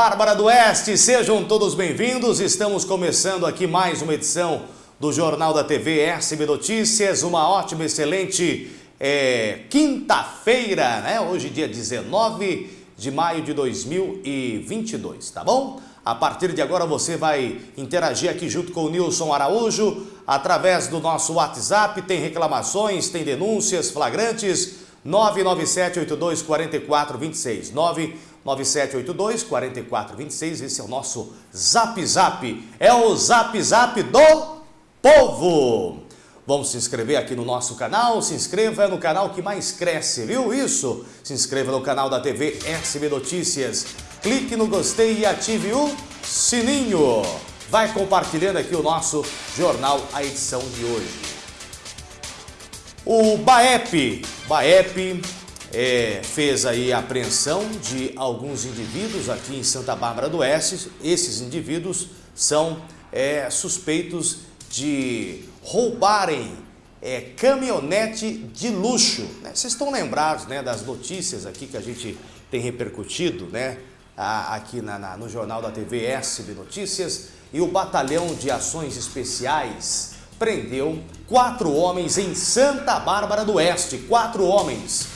Bárbara do Oeste, sejam todos bem-vindos. Estamos começando aqui mais uma edição do Jornal da TV SB Notícias. Uma ótima, excelente é, quinta-feira, né? Hoje, dia 19 de maio de 2022, tá bom? A partir de agora você vai interagir aqui junto com o Nilson Araújo através do nosso WhatsApp. Tem reclamações, tem denúncias flagrantes. 997824426. 997824426. Esse é o nosso Zap Zap. É o Zap Zap do povo. Vamos se inscrever aqui no nosso canal. Se inscreva no canal que mais cresce, viu isso? Se inscreva no canal da TV SB Notícias. Clique no gostei e ative o sininho. Vai compartilhando aqui o nosso jornal, a edição de hoje. O BAEP, BAEP é, fez aí a apreensão de alguns indivíduos aqui em Santa Bárbara do Oeste. Esses indivíduos são é, suspeitos de roubarem é, caminhonete de luxo. Né? Vocês estão lembrados né, das notícias aqui que a gente tem repercutido né, aqui na, na, no jornal da TV SB Notícias e o Batalhão de Ações Especiais prendeu quatro homens em Santa Bárbara do Oeste. Quatro homens.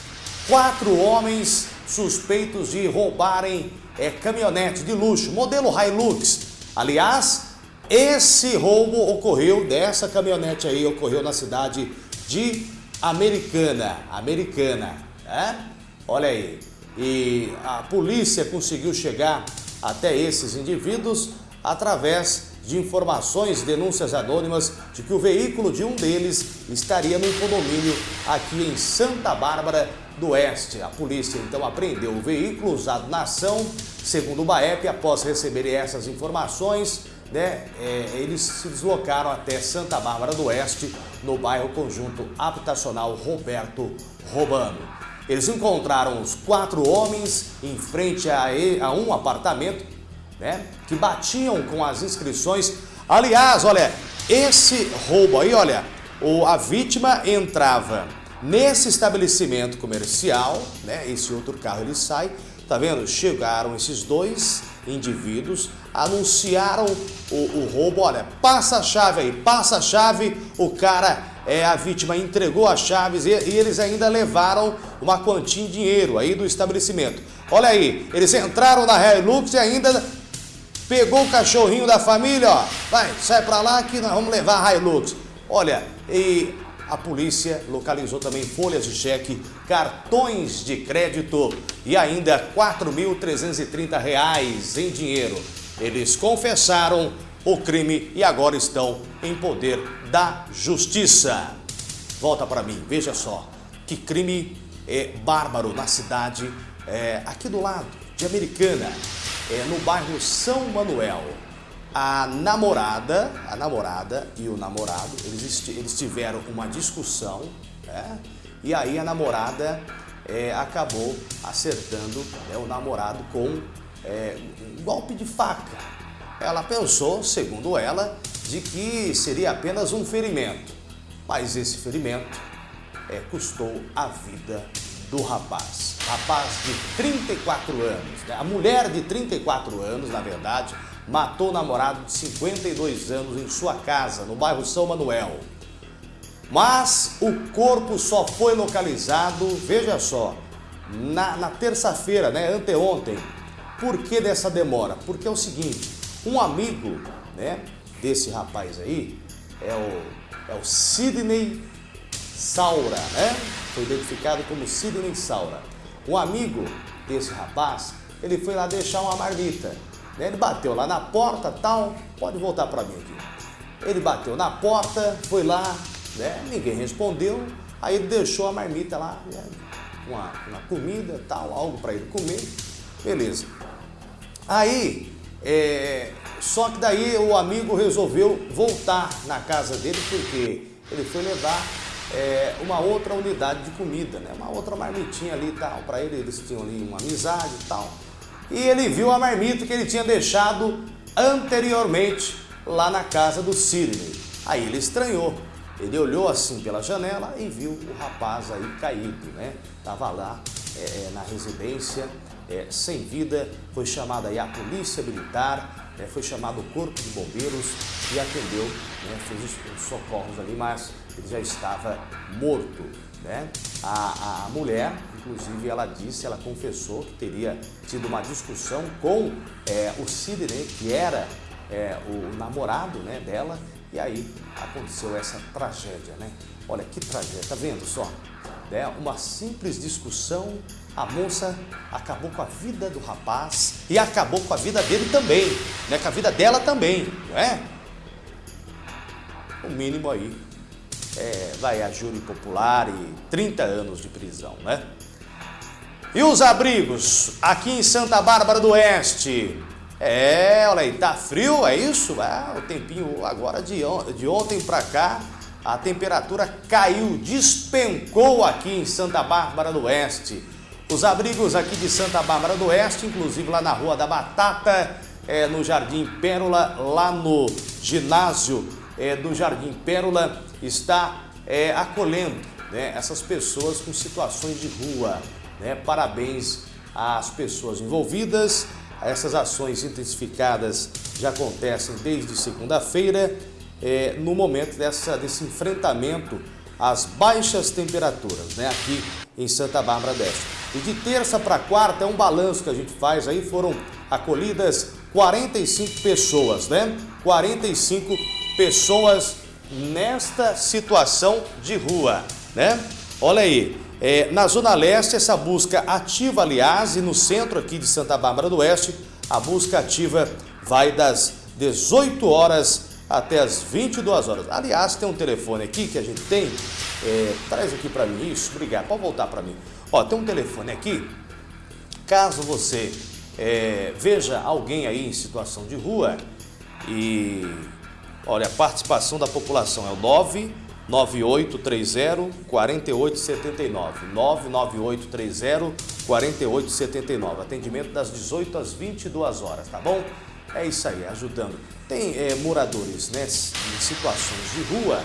Quatro homens suspeitos de roubarem é, caminhonete de luxo, modelo Hilux. Aliás, esse roubo ocorreu, dessa caminhonete aí, ocorreu na cidade de Americana. Americana, né? Olha aí. E a polícia conseguiu chegar até esses indivíduos através de informações, denúncias anônimas de que o veículo de um deles estaria num condomínio aqui em Santa Bárbara do Oeste. A polícia então apreendeu o veículo usado na ação, segundo o BAEP, após receberem essas informações, né, é, eles se deslocaram até Santa Bárbara do Oeste, no bairro Conjunto Habitacional Roberto Robano. Eles encontraram os quatro homens em frente a, a um apartamento né, que batiam com as inscrições. Aliás, olha, esse roubo aí, olha, o, a vítima entrava nesse estabelecimento comercial, né, esse outro carro ele sai, tá vendo? Chegaram esses dois indivíduos, anunciaram o, o roubo, olha, passa a chave aí, passa a chave, o cara, é, a vítima entregou as chaves e, e eles ainda levaram uma quantia em dinheiro aí do estabelecimento. Olha aí, eles entraram na Hilux e ainda Pegou o cachorrinho da família, ó, vai, sai pra lá que nós vamos levar a Hilux. Olha, e a polícia localizou também folhas de cheque, cartões de crédito e ainda R$ 4.330 em dinheiro. Eles confessaram o crime e agora estão em poder da justiça. Volta para mim, veja só, que crime é, bárbaro na cidade, é, aqui do lado, de Americana é, no bairro São Manuel. A namorada, a namorada e o namorado, eles, eles tiveram uma discussão, né? e aí a namorada é, acabou acertando né, o namorado com é, um golpe de faca. Ela pensou, segundo ela, de que seria apenas um ferimento, mas esse ferimento é, custou a vida do rapaz. Rapaz de 34 anos, né? a mulher de 34 anos, na verdade, matou o namorado de 52 anos em sua casa, no bairro São Manuel. Mas o corpo só foi localizado, veja só, na, na terça-feira, né, anteontem. Por que dessa demora? Porque é o seguinte, um amigo né, desse rapaz aí é o, é o Sidney Saura, né? Foi identificado como Sidney Saura. Um amigo desse rapaz, ele foi lá deixar uma marmita. Né? Ele bateu lá na porta, tal, pode voltar para mim aqui. Ele bateu na porta, foi lá, né? ninguém respondeu, aí ele deixou a marmita lá, né? uma, uma comida, tal, algo para ele comer, beleza. Aí, é, só que daí o amigo resolveu voltar na casa dele, porque ele foi levar é, uma outra unidade de comida, né? uma outra marmitinha ali e tal. Para ele, eles tinham ali uma amizade e tal. E ele viu a marmita que ele tinha deixado anteriormente lá na casa do Sidney. Aí ele estranhou. Ele olhou assim pela janela e viu o rapaz aí caído, né? Tava lá é, é na residência é, sem vida, foi chamada aí a polícia militar, é, foi chamado o corpo de bombeiros e atendeu, né, fez os, os socorros ali, mas ele já estava morto. Né? A, a mulher, inclusive, ela disse, ela confessou que teria tido uma discussão com é, o Sidney, que era é, o namorado né, dela, e aí aconteceu essa tragédia, né? Olha que tragédia, tá vendo só? É uma simples discussão, a moça acabou com a vida do rapaz e acabou com a vida dele também, né? Com a vida dela também, não é? O mínimo aí é, vai a júri popular e 30 anos de prisão, né? E os abrigos aqui em Santa Bárbara do Oeste? É, olha aí, tá frio, é isso? Ah, o tempinho agora de, on de ontem para cá, a temperatura caiu, despencou aqui em Santa Bárbara do Oeste. Os abrigos aqui de Santa Bárbara do Oeste, inclusive lá na Rua da Batata, é, no Jardim Pérola, lá no ginásio é, do Jardim Pérola, está é, acolhendo né, essas pessoas com situações de rua. Né? Parabéns às pessoas envolvidas. Essas ações intensificadas já acontecem desde segunda-feira, é, no momento dessa, desse enfrentamento às baixas temperaturas, né, aqui em Santa Bárbara do. E de terça para quarta é um balanço que a gente faz aí, foram acolhidas 45 pessoas, né? 45 pessoas nesta situação de rua, né? Olha aí, é, na Zona Leste, essa busca ativa, aliás, e no centro aqui de Santa Bárbara do Oeste, a busca ativa vai das 18 horas até as 22 horas. Aliás, tem um telefone aqui que a gente tem, é, traz aqui para mim isso, obrigado, pode voltar para mim. Ó, tem um telefone aqui, caso você é, veja alguém aí em situação de rua e Olha, a participação da população é o 99830 4879. 99830 4879. Atendimento das 18 às 22 horas, tá bom? É isso aí, ajudando. Tem é, moradores né, em situações de rua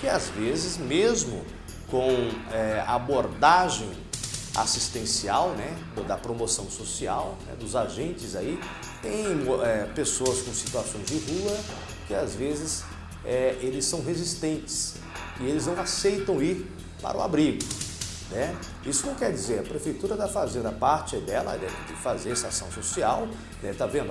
que às vezes, mesmo com é, abordagem assistencial, né, da promoção social, né, dos agentes aí, tem é, pessoas com situações de rua que às vezes é, eles são resistentes e eles não aceitam ir para o abrigo. Né? Isso não quer dizer, a Prefeitura está fazendo a parte dela né, de fazer essa ação social, né? tá vendo?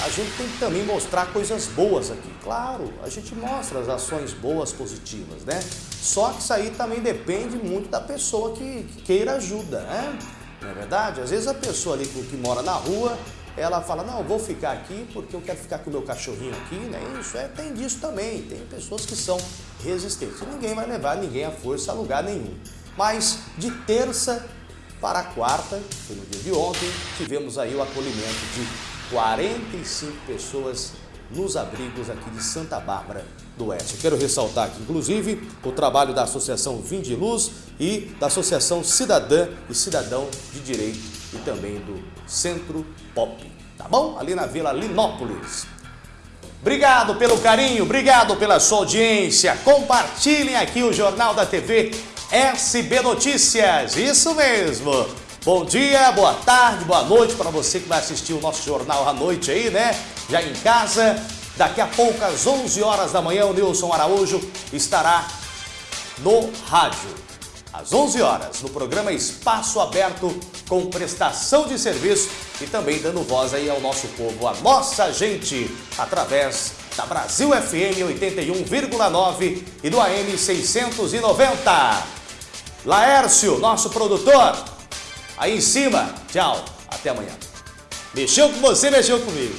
A gente tem que também mostrar coisas boas aqui. Claro, a gente mostra as ações boas, positivas, né? Só que isso aí também depende muito da pessoa que, que queira ajuda, né? Não é verdade? Às vezes a pessoa ali que mora na rua, ela fala, não, vou ficar aqui porque eu quero ficar com o meu cachorrinho aqui, né? Isso é, tem disso também, tem pessoas que são resistentes. Ninguém vai levar ninguém à força a lugar nenhum. Mas de terça para quarta, foi no dia de ontem, tivemos aí o acolhimento de 45 pessoas nos abrigos aqui de Santa Bárbara do Oeste. Quero ressaltar aqui, inclusive, o trabalho da Associação Vinde Luz e da Associação Cidadã e Cidadão de Direito e também do Centro Pop, tá bom? Ali na Vila Linópolis. Obrigado pelo carinho, obrigado pela sua audiência. Compartilhem aqui o Jornal da TV SB Notícias, isso mesmo. Bom dia, boa tarde, boa noite para você que vai assistir o nosso jornal à noite aí, né? Já em casa. Daqui a pouco, às 11 horas da manhã, o Nilson Araújo estará no rádio. Às 11 horas, no programa Espaço Aberto, com prestação de serviço e também dando voz aí ao nosso povo, a nossa gente, através da Brasil FM 81,9 e do AM 690. Laércio, nosso produtor, aí em cima. Tchau, até amanhã. Mexeu com você, mexeu comigo.